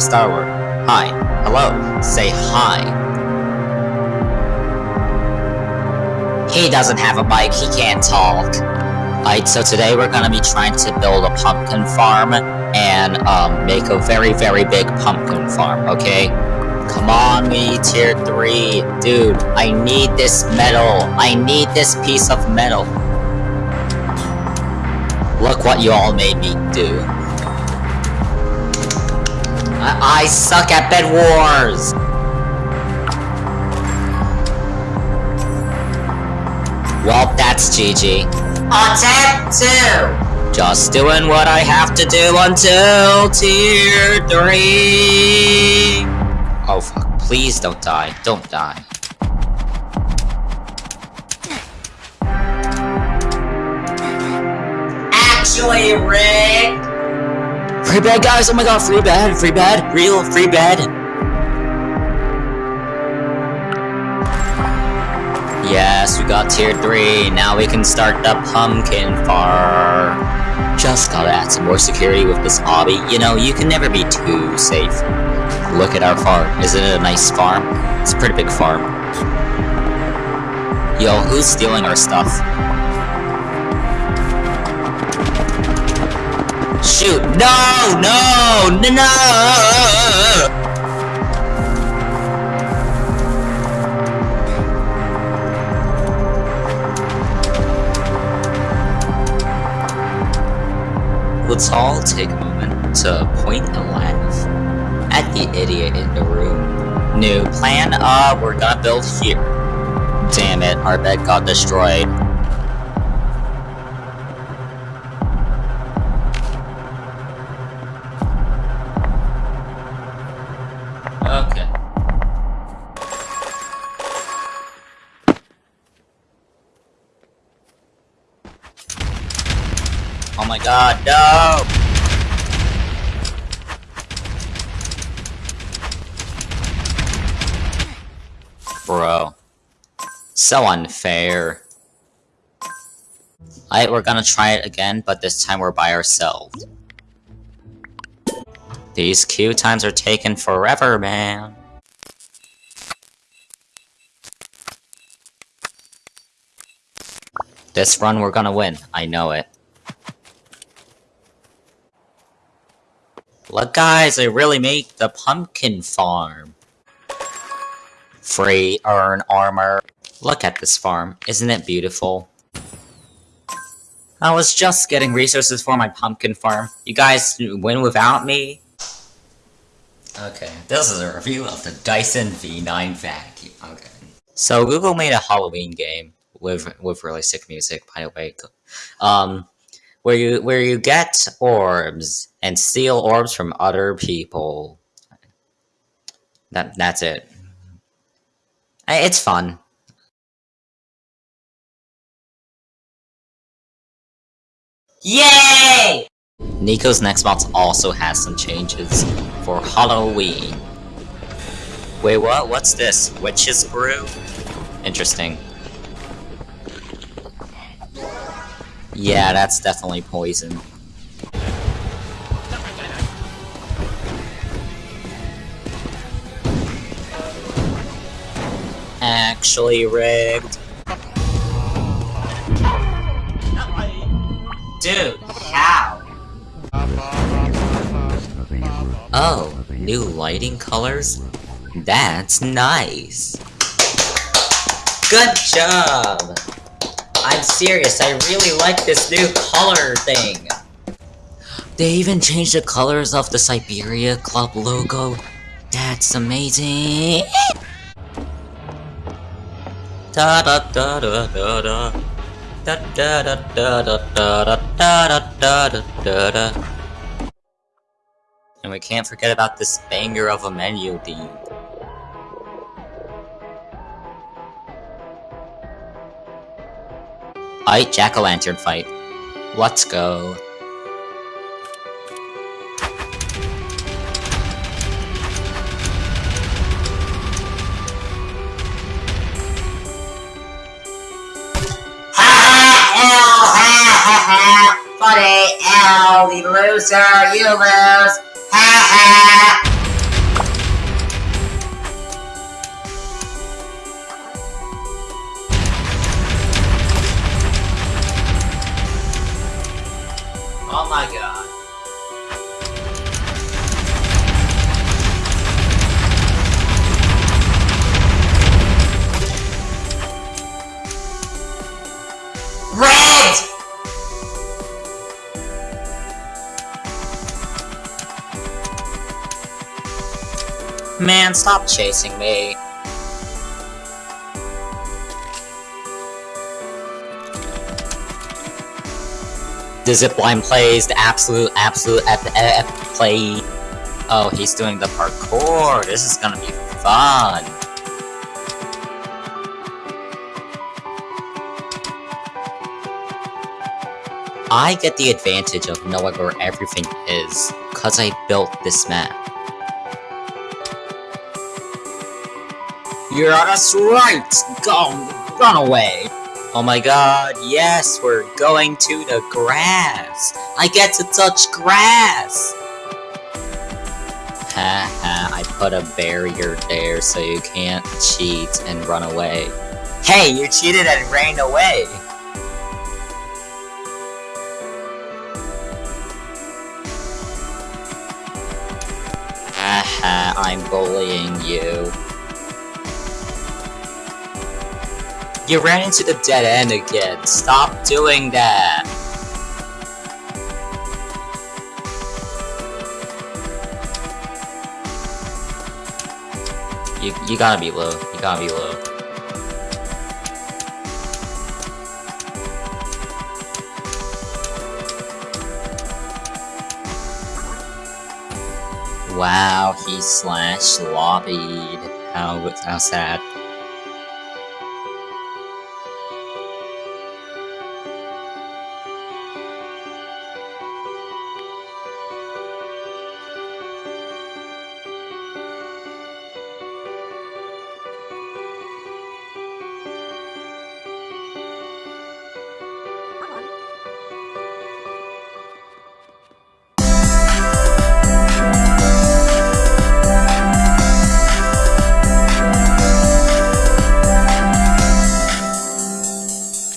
Star Wars. Hi. Hello. Say hi. He doesn't have a bike, he can't talk. Alright, so today we're gonna be trying to build a pumpkin farm and um, make a very, very big pumpkin farm, okay? Come on, me tier 3. Dude, I need this metal. I need this piece of metal. Look what you all made me do. I, suck at Bed Wars! Well, that's GG. Attempt 2! Just doing what I have to do until tier 3! Oh fuck, please don't die. Don't die. Actually, Rick! Free bed, guys! Oh my god, free bed, free bed, real free bed! Yes, we got tier 3, now we can start the pumpkin farm. Just gotta add some more security with this obby. You know, you can never be too safe. Look at our farm. Isn't it a nice farm? It's a pretty big farm. Yo, who's stealing our stuff? Shoot! No! No! No! no! Let's all take a moment to point and laugh at the idiot in the room. New plan, uh, we're gonna build here. Damn it, our bed got destroyed. My god, no! Bro. So unfair. Alright, we're gonna try it again, but this time we're by ourselves. These queue times are taking forever, man. This run we're gonna win, I know it. Look guys, I really make the pumpkin farm. Free earn armor. Look at this farm, isn't it beautiful? I was just getting resources for my pumpkin farm. You guys win without me? Okay, this is a review of the Dyson V9 vacuum. Okay. So Google made a Halloween game with with really sick music, by the way. Um, where you where you get orbs and steal orbs from other people. That that's it. It's fun. Yay! Nico's Nextbots also has some changes for Halloween. Wait, what? What's this? Witch's brew? Interesting. Yeah, that's definitely poison. Actually rigged. Dude, how? Oh, new lighting colors? That's nice. Good job! I'm serious, I really like this new color thing. They even changed the colors of the Siberia Club logo. That's amazing. Da da da da da da. Da da da da da da da da da da da And we can't forget about this banger of a menu theme. Alright, Jack-o'-lantern fight. Let's go. Funny, L, the loser, you lose. oh Man, stop chasing me. The zipline plays the absolute, absolute ep ep play. Oh, he's doing the parkour. This is gonna be fun. I get the advantage of knowing where everything is, cause I built this map. You're that's right! Go, run away! Oh my god, yes, we're going to the grass! I get to touch grass! Haha, I put a barrier there so you can't cheat and run away. Hey, you cheated and ran away! Haha, I'm bullying you. You ran into the dead end again. Stop doing that. You, you gotta be low. You gotta be low. Wow, he slash lobbied. How, how sad.